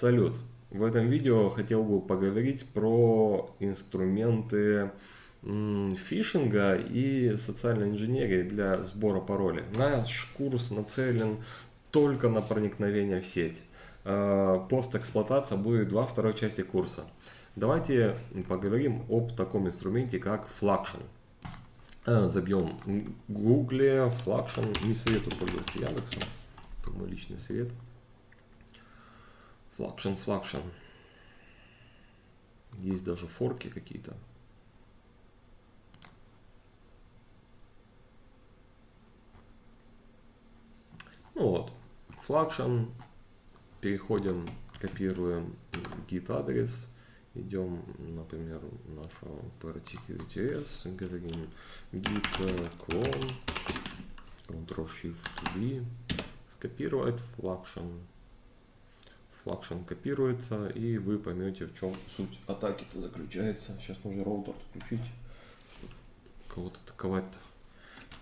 Салют! В этом видео хотел бы поговорить про инструменты фишинга и социальной инженерии для сбора паролей. Наш курс нацелен только на проникновение в сеть. А, постэксплуатация будет во второй части курса. Давайте поговорим об таком инструменте, как Fluxion. А, забьем в гугле Fluxion, не советую пользоваться Яндексом, это мой личный совет. Флакшн, флакшн. Есть даже форки какие-то. Ну вот, флакшн. Переходим, копируем git адрес. Идем, например, нашу PRTQTS, говорим git clone, Ctrl-Shift-V, скопировать флакшн флагшн копируется, и вы поймете, в чем суть атаки-то заключается. Сейчас нужно роутер отключить, чтобы кого-то атаковать. -то.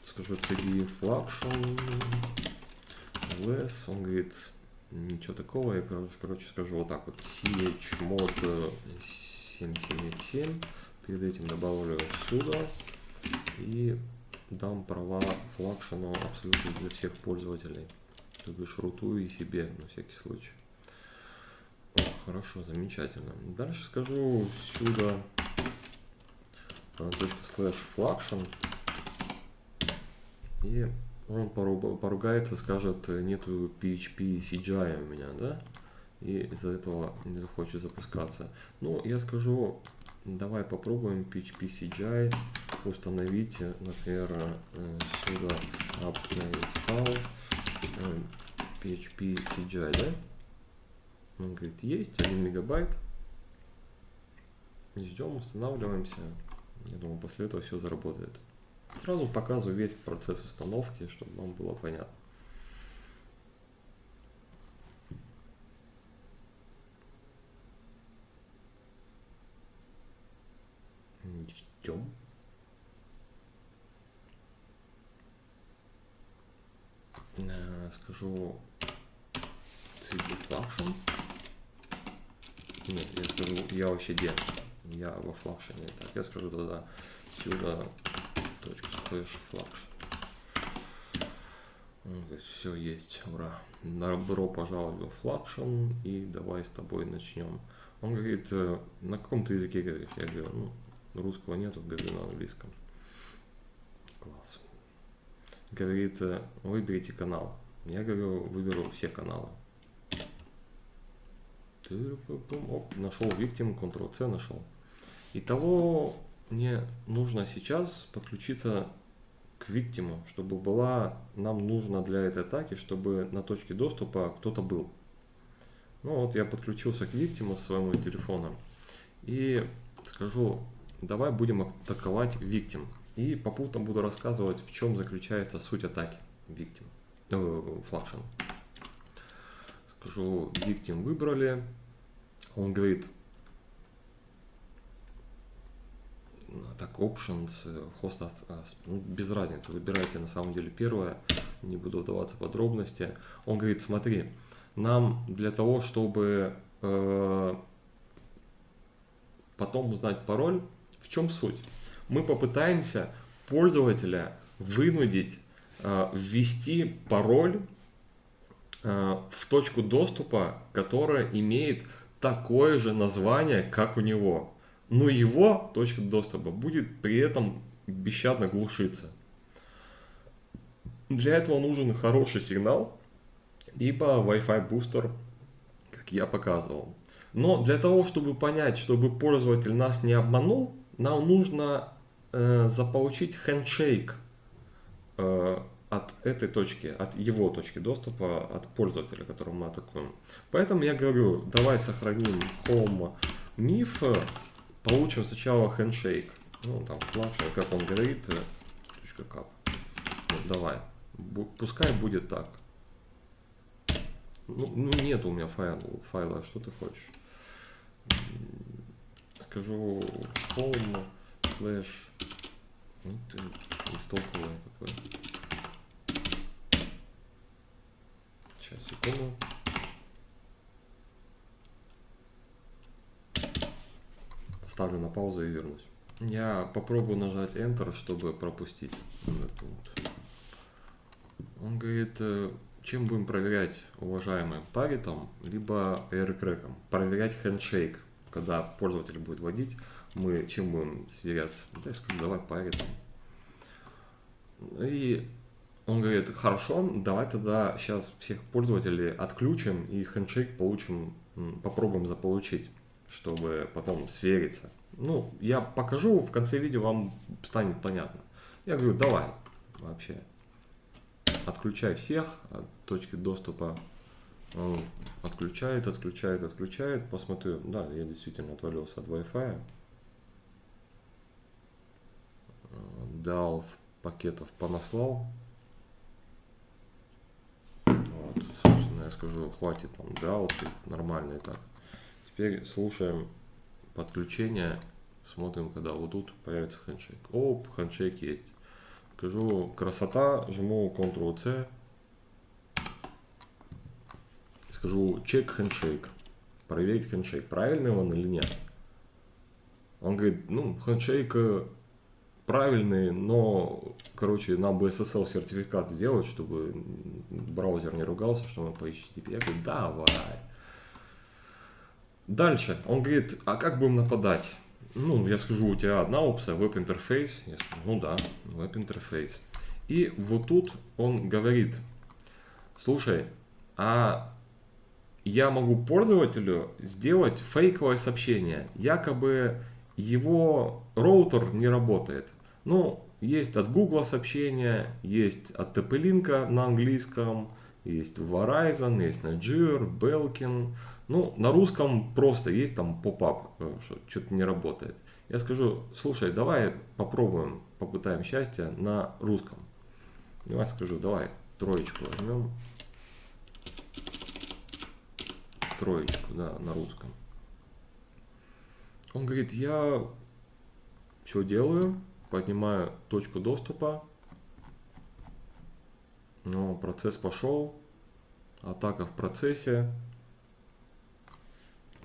Скажу cd flaction less, он говорит, ничего такого, я, короче, короче скажу вот так вот, chmod 777, перед этим добавлю сюда, и дам права флагшину абсолютно для всех пользователей. То бишь рутую и себе на всякий случай. Хорошо, замечательно. Дальше скажу сюда точка слэш флагшн. И он поругается, скажет, нету PHP CGI у меня, да? И из-за этого не захочет запускаться. Ну, я скажу, давай попробуем PHP CGI установить, например, э, сюда app install э, PHP CGI, да? Он говорит, есть 1 мегабайт. Ждем, устанавливаемся. Я думаю, после этого все заработает. Сразу показываю весь процесс установки, чтобы вам было понятно. Ждем. Э, скажу CD Fluxion. Нет, я скажу, я вообще где? Я во флакшене. Так, я скажу тогда сюда точка слэш флакшен. Все есть, ура. Добро пожаловать во флакшен и давай с тобой начнем. Он говорит, э, на каком ты языке говоришь? Я говорю, ну, русского нету, говорю на английском. Класс. Говорит, э, выберите канал. Я говорю, выберу все каналы. Оп, нашел victim, Ctrl-C нашел. Итого мне нужно сейчас подключиться к виктиму, чтобы была нам нужно для этой атаки, чтобы на точке доступа кто-то был. Ну вот я подключился к виктиму с своего телефона и скажу, давай будем атаковать виктим. И попутно буду рассказывать, в чем заключается суть атаки виктим, э, флагшин. Скажу, виктим выбрали, он говорит, так, options, host, ну, без разницы, выбирайте на самом деле первое, не буду вдаваться в подробности. Он говорит, смотри, нам для того, чтобы э, потом узнать пароль, в чем суть? Мы попытаемся пользователя вынудить э, ввести пароль э, в точку доступа, которая имеет такое же название, как у него. Но его точка доступа будет при этом бесщадно глушиться. Для этого нужен хороший сигнал, либо Wi-Fi бустер, как я показывал. Но для того, чтобы понять, чтобы пользователь нас не обманул, нам нужно э, заполучить хендшейк э, от этой точки, от его точки доступа, от пользователя, которого мы атакуем. Поэтому я говорю, давай сохраним home миф, получим сначала handshake, ну там флаш, как он говорит, э, точка кап. Вот, давай, пускай будет так. Ну, ну нет у меня файл, файла, что ты хочешь? Скажу home slash, ну ты бестолковый какой. Сейчас, секунду. Поставлю на паузу и вернусь. Я попробую нажать Enter, чтобы пропустить. Он говорит, э, чем будем проверять, уважаемые, паритом, либо aircrack? Проверять handshake, когда пользователь будет водить, мы чем будем сверяться? Я скажу, давай паритом. И он говорит, хорошо, давай тогда сейчас всех пользователей отключим и хендшейк получим, попробуем заполучить, чтобы потом свериться. Ну, я покажу, в конце видео вам станет понятно. Я говорю, давай, вообще, отключай всех от точки доступа. Он отключает, отключает, отключает. Посмотрю, да, я действительно отвалился от Wi-Fi. Дал пакетов понаслал. Вот, собственно, я скажу, хватит там дал, нормально и так. Теперь слушаем подключение, смотрим, когда вот тут появится хендшейк. Оп, хендшейк есть. Скажу красота, жму Ctrl-C. Скажу чек хендшейк. Проверить хендшейк, правильный он или нет. Он говорит, ну, хендшейк э, правильный, но, короче, нам бы SSL сертификат сделать, чтобы браузер не ругался, что мы по HTTP. Я говорю, давай. Дальше. Он говорит, а как будем нападать? ну, я скажу, у тебя одна опция, веб-интерфейс. Я скажу, ну да, веб-интерфейс. И вот тут он говорит, слушай, а я могу пользователю сделать фейковое сообщение. Якобы его роутер не работает. Ну, есть от Google сообщения, есть от TP-Link на английском, есть Verizon, есть Niger, Belkin. Ну, на русском просто есть там поп-ап, э, что что-то не работает. Я скажу, слушай, давай попробуем, попытаем счастье на русском. Давай скажу, давай троечку возьмем. Троечку, да, на русском. Он говорит, я что делаю? Поднимаю точку доступа. Ну, процесс пошел. Атака в процессе.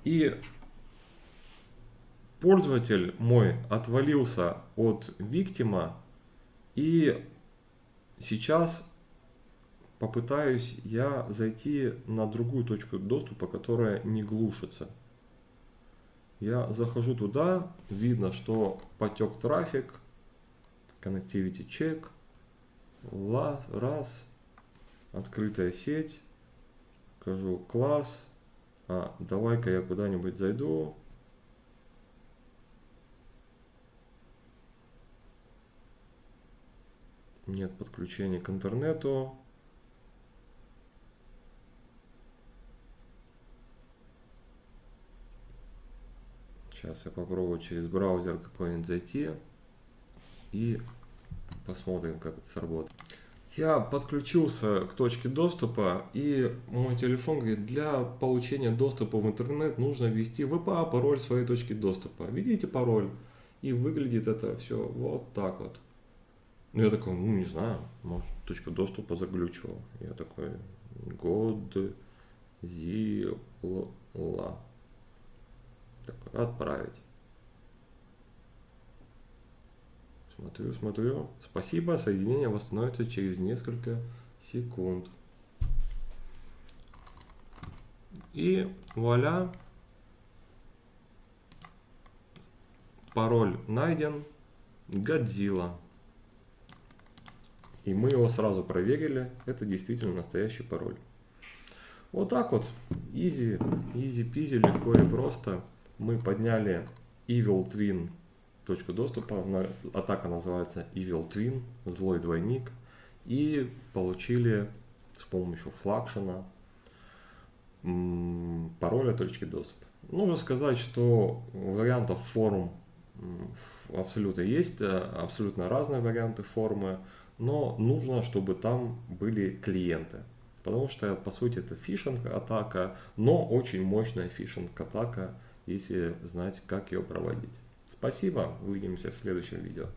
И пользователь мой отвалился от виктима. И сейчас попытаюсь я зайти на другую точку доступа, которая не глушится. Я захожу туда, видно, что потек трафик, connectivity check, раз, открытая сеть, скажу класс, а, давай-ка я куда-нибудь зайду. Нет подключения к интернету. Сейчас я попробую через браузер какой-нибудь зайти и посмотрим, как это сработает. Я подключился к точке доступа, и мой телефон говорит, для получения доступа в интернет нужно ввести VPA пароль своей точки доступа. Введите пароль, и выглядит это все вот так вот. Ну, я такой, ну, не знаю, может, точка доступа заглючила. Я такой, Godzilla. Такой, отправить. Смотрю, смотрю. Спасибо, соединение восстановится через несколько секунд. И вуаля. Пароль найден. Годзилла. И мы его сразу проверили. Это действительно настоящий пароль. Вот так вот. Easy peasy, легко и просто. Мы подняли Evil Twin точку доступа. Атака называется Evil Twin, злой двойник. И получили с помощью флагшена пароля точки доступа. Нужно сказать, что вариантов форм абсолютно есть, э, абсолютно разные варианты формы, но нужно, чтобы там были клиенты. Потому что, по сути, это фишинг-атака, но очень мощная фишинг-атака, если знать, как ее проводить. Спасибо, увидимся в следующем видео.